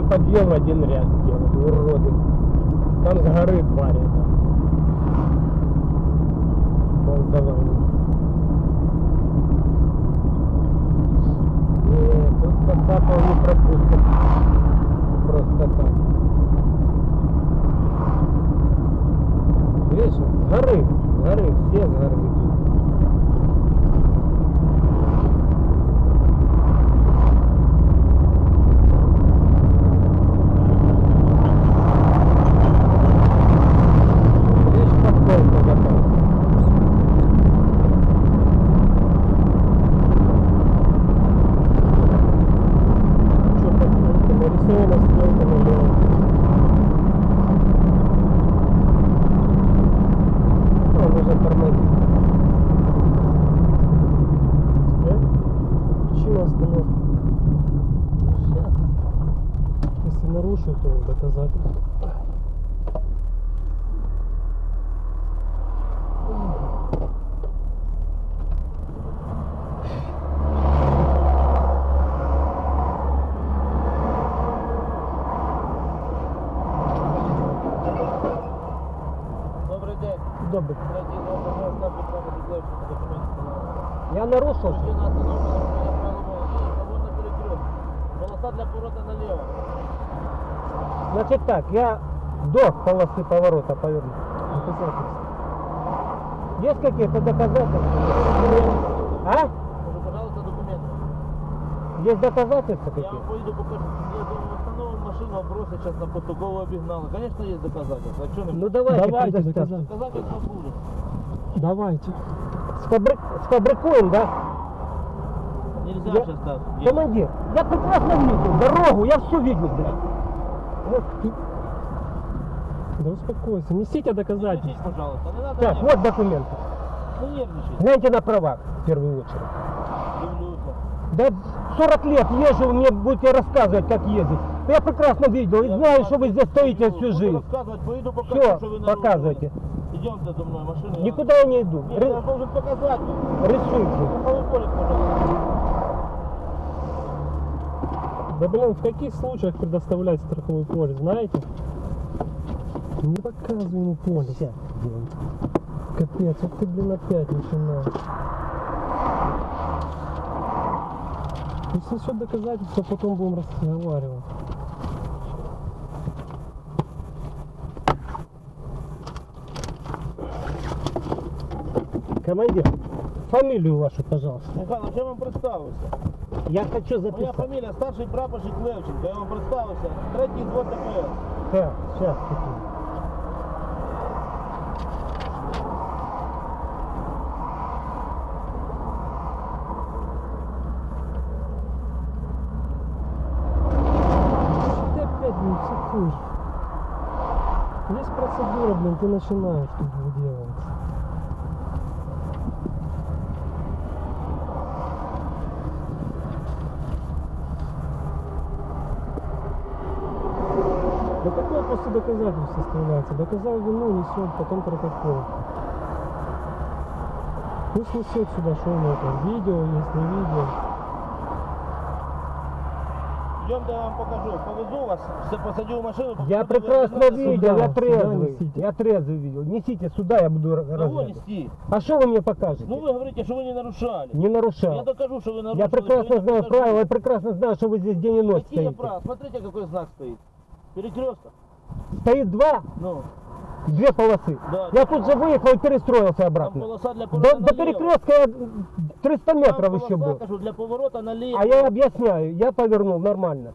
подъем один ряд сделали, уроды. Там с горы твари. там. Молдаване. Нет, тут Кацапов не пропустят. Просто так. Видишь, с горы, с горы, все с горы Он уже тормозит. Э? Причина остановки. Если нарушил, то доказательство. На перекрестку. Полоса для поворота налево. Значит так, я до полосы поворота поверну. Есть какие-то доказательства? А? Пожалуйста, документы. Есть доказательства Я какие? вам поїду покажу. Я машину, бросить сейчас на протокол обігнали. Конечно, есть доказательства. А что Ну давайте, Давайте доказательства. Доказательства будут. Давайте. Сфабрик... Сфабрикуем, да? Нельзя Я- сейчас так. Командир, я прекрасно видел дорогу, я все видел, блядь. Вот. Да успокойся. Несите доказательства. пожалуйста. Не надо Так, нервничать. вот документы. Ну нервничать. Гляньте на права, в первую очередь. Дивлюся. Да 40 лет езжу, мне будете рассказывать, как ездить. Я прекрасно видел и знаю, что вы здесь стоите всю жизнь. нарушили. показывайте. Идемте за мной, машину. я- Никуда я не иду. Нет, я Ры- должен показать. Рисуйте. Да блин, в каких случаях предоставлять страховой полис, знаете? Не показывай ему полис. Сейчас сделаем. Капец, вот ты, блин, опять начинаешь. Пусть несет доказательства, потом будем разговаривать. Командир, фамилию вашу, пожалуйста. Михайло, я вам представився. Я хочу Моя записать. фамілія старший прапорщик Левченко. Я вам представився. Третій звод ДПС. Так, сейчас. Что ты опять не психуешь? Есть процедура, блин, ты начинаешь тут выделываться. Да какое после доказательств составляется? Доказал вину, несет, потом протокол. Пусть несет сюда, что у него там, видео есть, не видео. Йдемте, я вам покажу. Повезу вас, в машину. Я прекрасно видел, я трезвый. Я трезвый видел. Несите сюда, я буду Кого разглядывать. нести? А что вы мне покажете? Ну вы говорите, что вы не нарушали. Не Я нарушал. докажу, что вы нарушили. Я прекрасно знаю правила, я прекрасно знаю, что вы здесь день и ночь Какие стоите. права? Смотрите, какой знак стоит. Перекресток. Стоит два, Ну, две полосы. Да. Я тут же выехал и перестроился там обратно. полоса для До, поворота до перекрестка я 300 Там метров еще полоса, был. кажу, для поворота налево. А я объясняю, я повернул нормально.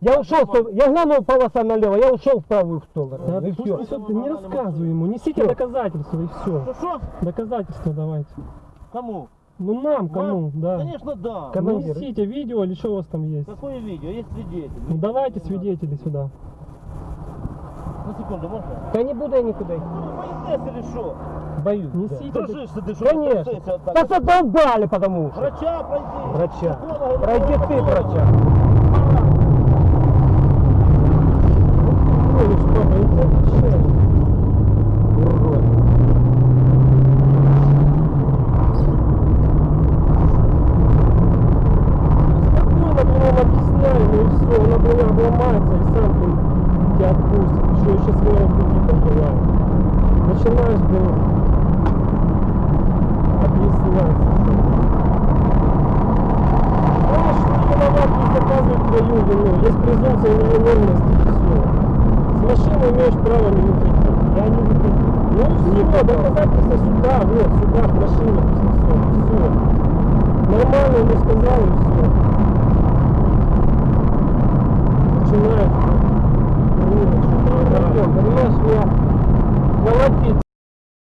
Я ушел, в я глянул полоса налево, я ушел в правую сторону. Да, и пусть все. не рассказывай ему, несите Всё. доказательства и все. Ну что? Доказательства давайте. Кому? Ну нам, кому, Вам? да. Конечно, да. Кому? Ну, командир. несите видео или что у вас там есть. Какое видео? Есть свидетель. Ну давайте свидетелей сюда. На секунду, можно? Да не буду я никуда идти. Ну, поездец или что? Боюсь. да. Несите. Дружишься ты, что Конечно. вот. Да задолбали потому что. Врача пройди. Врача. Пройди ты, врача. Ой, что, боитесь все еще свои пути пожелаю. Начинаешь, блин, объяснять. Знаешь, что виноват не доказывает твою вину. Есть презумпция невиновности, и все. С машиной имеешь право не выпить. Я не выходил. Ну и все, не доказательства сюда, вот, сюда, в машине, все, все. Нормально ему сказал и все. Начинаешь,